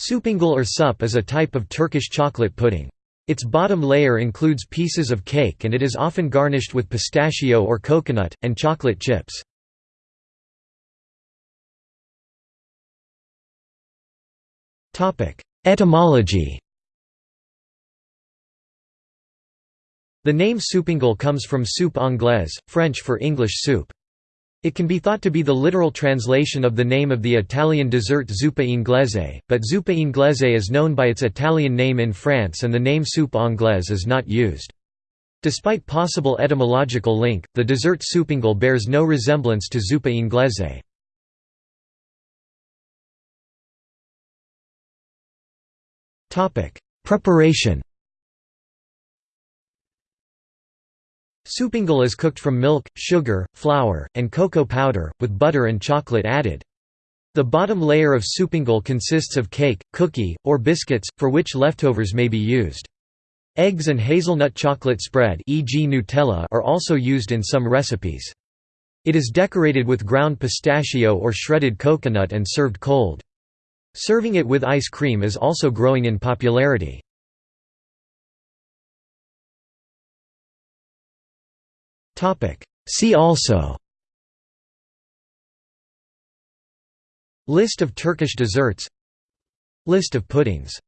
Supangle or sup is a type of Turkish chocolate pudding. Its bottom layer includes pieces of cake and it is often garnished with pistachio or coconut, and chocolate chips. Etymology The name Supangle comes from soupe anglaise, French for English soup. It can be thought to be the literal translation of the name of the Italian dessert zuppa inglese, but zuppa inglese is known by its Italian name in France and the name soupe anglaise is not used. Despite possible etymological link, the dessert supangle bears no resemblance to zuppa inglese. Preparation Supangle is cooked from milk, sugar, flour, and cocoa powder, with butter and chocolate added. The bottom layer of supangle consists of cake, cookie, or biscuits, for which leftovers may be used. Eggs and hazelnut chocolate spread e.g. Nutella are also used in some recipes. It is decorated with ground pistachio or shredded coconut and served cold. Serving it with ice cream is also growing in popularity. See also. List of Turkish desserts. List of puddings